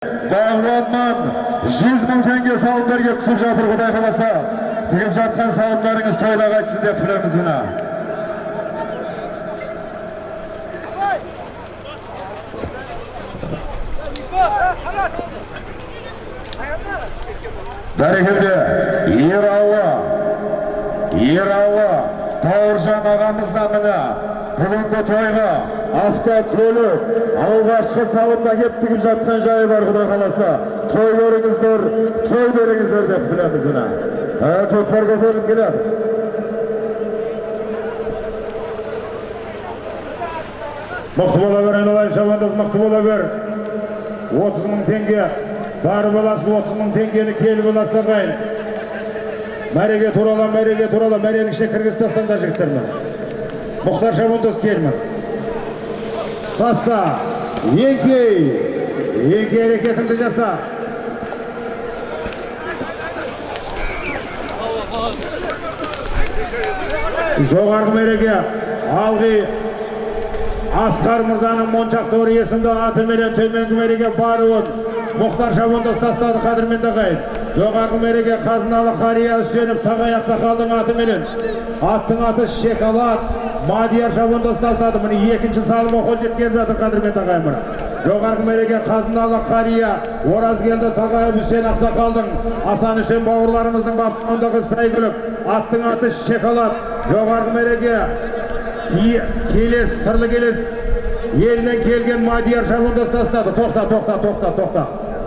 бағланнан жүз мың теңге салымдар келіп түсіп жатыр құдай қаласа тігіп жатқан салымдарыңыз тойда қайтсын деп тілейміз мына бәрекелді ералы ералы бауыржан ағамыз да міне бүгінгі тойға автокөлік алғашқы салымда келіп тігіп жатқан жайы бар құдай қаласа. Той көріңіздер той беріңіздер деп білеміз міне Ә, көкпар көтеріліп келеді мықты бола бер айналайын шабандоз мықты бола бер. отыз мың теңге бар баласы отыз мың теңгені келі баласы ағайын. Мәреге турала мәреге турала мәренің ішіне кіргізіп тастаңдар жігіттер міне мұхтар шабандоз келмін таста еңкей еңкей әрекетіңді жаса жоғарғы мәреге алғи асқар мырзаның моншақтор есімді атыменен төменгі мереге баруын мұхтар шабандоз тастады қадірменді ағайын жоғарғы мереге қазыналы қария үсенов тағай ақсақалдың атыменен аттың аты шекалат мадияр шабандоз тастады міне екінші салымы қол жеткеліп жатыр қадірменді ағайын міне жоғарғы мереке қазыналы қария оразгелді тағайып үсен ақсақалдың асан үсен бауырларымыздың баптығындағы сәйгүлік аттың аты шекалат жоғарғы мереке Ке- келес сырлы келес елінен келген мадияр шабандоз тастады тоқта тоқта тоқта тоқта.